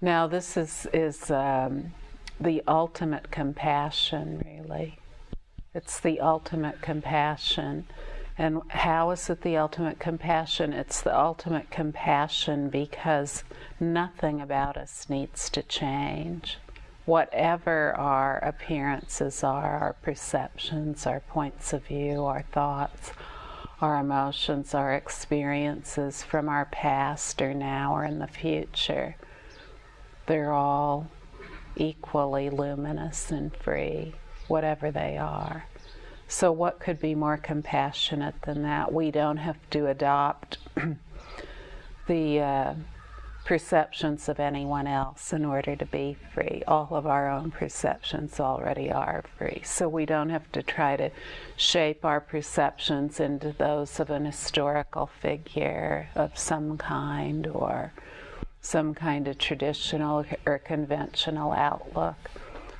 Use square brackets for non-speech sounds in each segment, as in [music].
Now, this is, is um, the ultimate compassion, really. It's the ultimate compassion. And how is it the ultimate compassion? It's the ultimate compassion because nothing about us needs to change. Whatever our appearances are, our perceptions, our points of view, our thoughts, our emotions, our experiences from our past or now or in the future, they're all equally luminous and free, whatever they are. So, what could be more compassionate than that? We don't have to adopt [clears throat] the uh, perceptions of anyone else in order to be free. All of our own perceptions already are free. So, we don't have to try to shape our perceptions into those of an historical figure of some kind or some kind of traditional or conventional outlook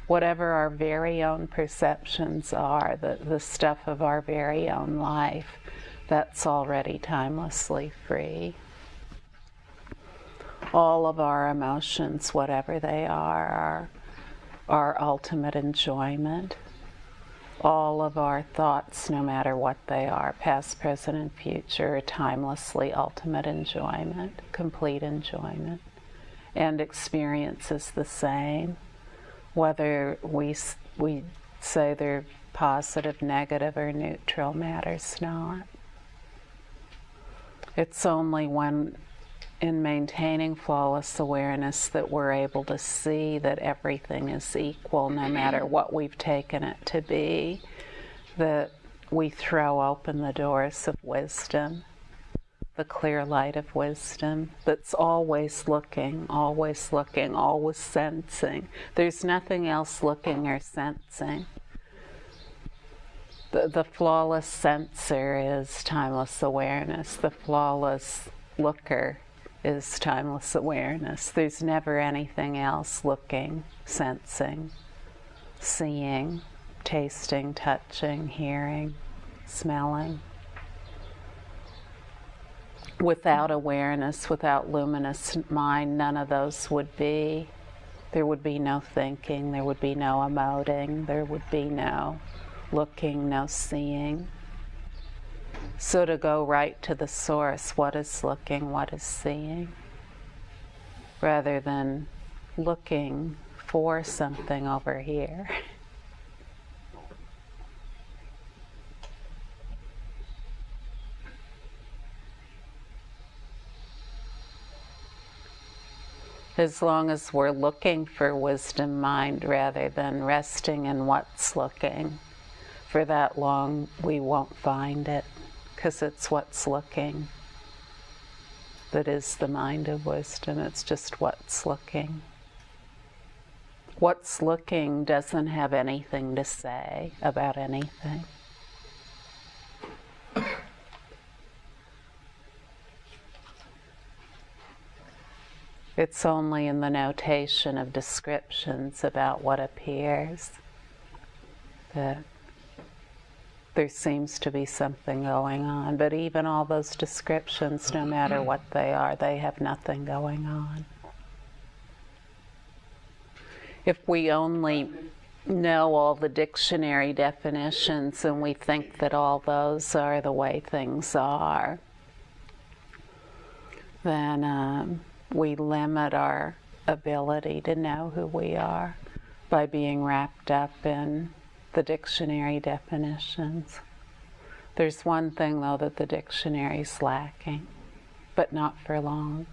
whatever our very own perceptions are, the, the stuff of our very own life, that's already timelessly free. All of our emotions, whatever they are, are our ultimate enjoyment. All of our thoughts, no matter what they are, past, present, and future, timelessly ultimate enjoyment, complete enjoyment. And experience is the same whether we, we say they're positive, negative, or neutral matters not. It's only when in maintaining flawless awareness that we're able to see that everything is equal no matter mm-hmm. what we've taken it to be, that we throw open the doors of wisdom the clear light of wisdom that's always looking, always looking, always sensing. There's nothing else looking or sensing. The, the flawless sensor is timeless awareness. The flawless looker is timeless awareness. There's never anything else looking, sensing, seeing, tasting, touching, hearing, smelling without awareness, without luminous mind, none of those would be. There would be no thinking, there would be no emoting, there would be no looking, no seeing. So to go right to the source, what is looking, what is seeing, rather than looking for something over here. as long as we're looking for wisdom mind rather than resting in what's looking. For that long, we won't find it because it's what's looking that is the mind of wisdom. It's just what's looking. What's looking doesn't have anything to say about anything. It's only in the notation of descriptions about what appears that there seems to be something going on. But even all those descriptions, no matter what they are, they have nothing going on. If we only know all the dictionary definitions and we think that all those are the way things are, then um, we limit our ability to know who we are by being wrapped up in the dictionary definitions. There's one thing, though, that the dictionary's lacking, but not for long.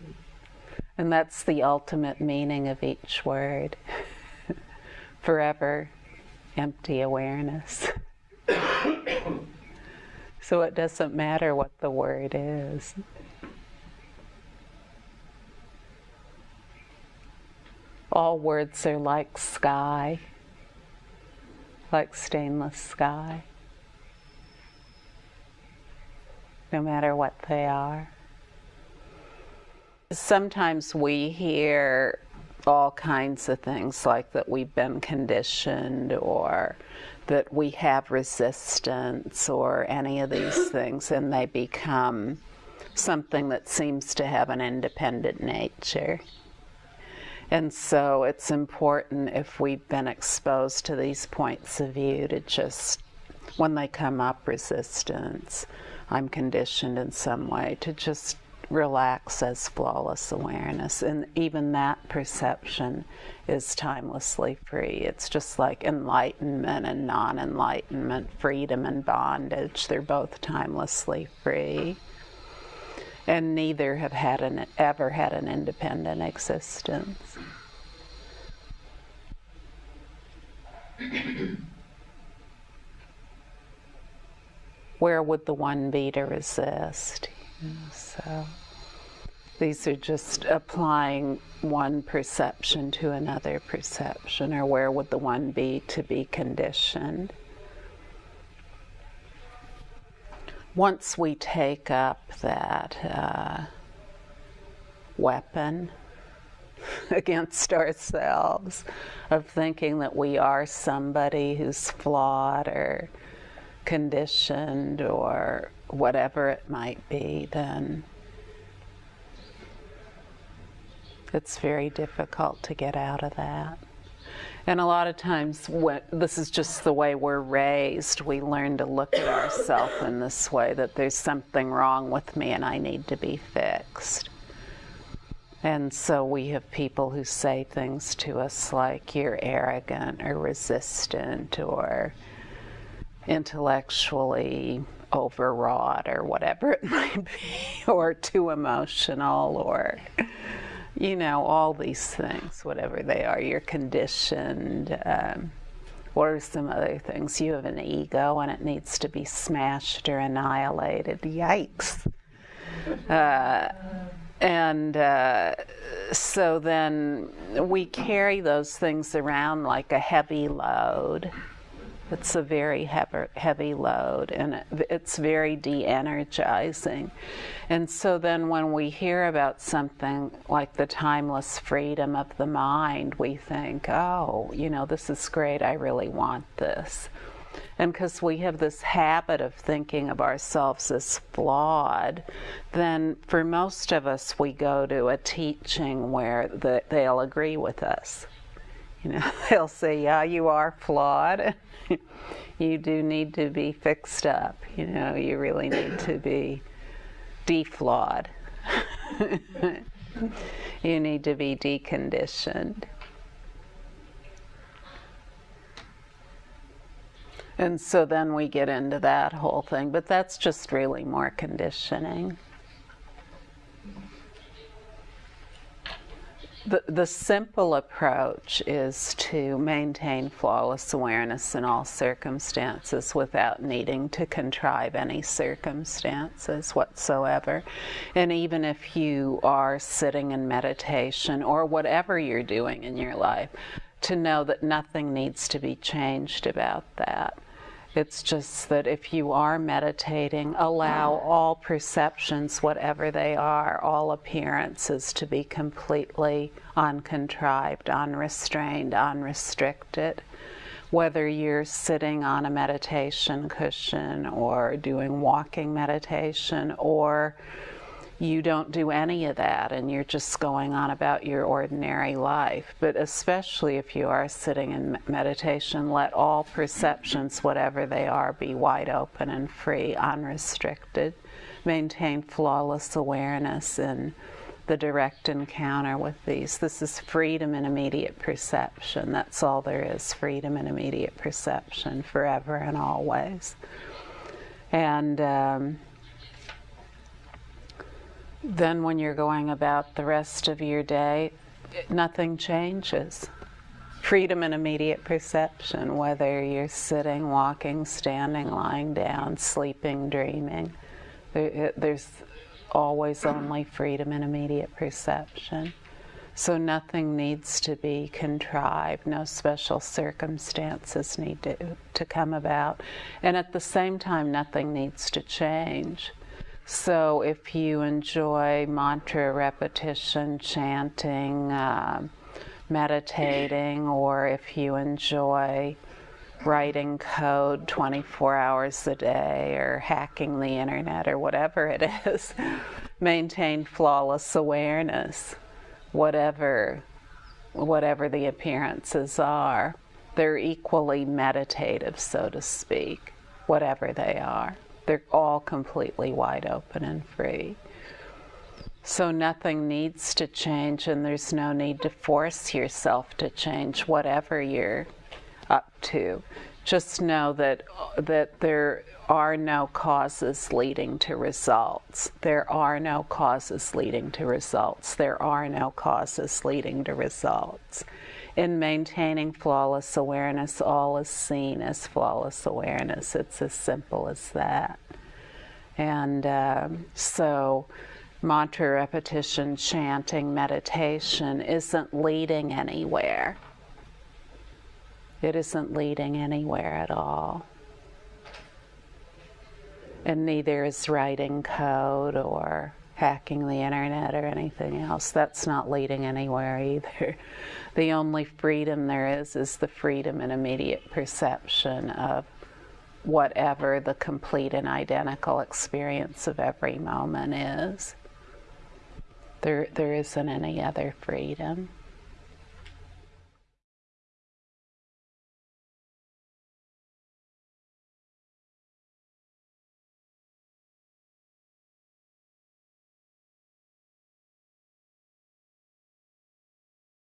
[laughs] and that's the ultimate meaning of each word [laughs] forever empty awareness. [coughs] so it doesn't matter what the word is. all words are like sky, like stainless sky, no matter what they are. Sometimes we hear all kinds of things like that we've been conditioned or that we have resistance or any of these [coughs] things, and they become something that seems to have an independent nature. And so it's important if we've been exposed to these points of view to just, when they come up, resistance, I'm conditioned in some way, to just relax as flawless awareness. And even that perception is timelessly free. It's just like enlightenment and non enlightenment, freedom and bondage. They're both timelessly free and neither have had an, ever had an independent existence. Where would the one be to resist? so these are just applying one perception to another perception, or where would the one be to be conditioned? Once we take up that uh, weapon [laughs] against ourselves of thinking that we are somebody who's flawed or conditioned or whatever it might be, then it's very difficult to get out of that. And a lot of times, this is just the way we're raised. We learn to look at ourselves in this way that there's something wrong with me and I need to be fixed. And so we have people who say things to us like, you're arrogant or resistant or intellectually overwrought or whatever it [laughs] might be, or too emotional or you know, all these things, whatever they are, you're conditioned. Um, what are some other things? You have an ego and it needs to be smashed or annihilated. Yikes. Uh, and uh, so then we carry those things around like a heavy load. It's a very heavy, load and it's very de energizing. And so then when we hear about something like the timeless freedom of the mind, we think, oh, you know, this is great, I really want this. And because we have this habit of thinking of ourselves as flawed, then for most of us, we go to a teaching where the, they'll agree with us. You know, [laughs] they'll say, yeah, you are flawed. [laughs] you do need to be fixed up. You know, you really need to be deflawed. [laughs] you need to be deconditioned. And so then we get into that whole thing, but that's just really more conditioning. The, the simple approach is to maintain flawless awareness in all circumstances without needing to contrive any circumstances whatsoever. And even if you are sitting in meditation or whatever you're doing in your life, to know that nothing needs to be changed about that. It's just that if you are meditating, allow all perceptions, whatever they are, all appearances, to be completely uncontrived, unrestrained, unrestricted. Whether you're sitting on a meditation cushion or doing walking meditation or you don't do any of that and you're just going on about your ordinary life. But especially if you are sitting in meditation, let all perceptions, whatever they are, be wide open and free, unrestricted. Maintain flawless awareness in the direct encounter with these. This is freedom in immediate perception. That's all there is freedom in immediate perception forever and always. And um, then when you're going about the rest of your day, nothing changes. Freedom and immediate perception, whether you're sitting, walking, standing, lying down, sleeping, dreaming. There, there's always only freedom and immediate perception. So nothing needs to be contrived, no special circumstances need to, to come about. And at the same time, nothing needs to change. So if you enjoy mantra repetition, chanting, uh, meditating, or if you enjoy writing code 24 hours a day or hacking the internet or whatever it is. [laughs] Maintain flawless awareness, whatever, whatever the appearances are. They're equally meditative, so to speak, whatever they are. They're all completely wide open and free. So nothing needs to change, and there's no need to force yourself to change whatever you're up to. Just know that that there are no causes leading to results. There are no causes leading to results. There are no causes leading to results. In maintaining flawless awareness, all is seen as flawless awareness. It's as simple as that. And um, so, mantra repetition, chanting, meditation isn't leading anywhere it isn't leading anywhere at all. And neither is writing code or hacking the internet or anything else. That's not leading anywhere either. [laughs] The only freedom there is is the freedom and immediate perception of whatever the complete and identical experience of every moment is. There, there isn't any other freedom.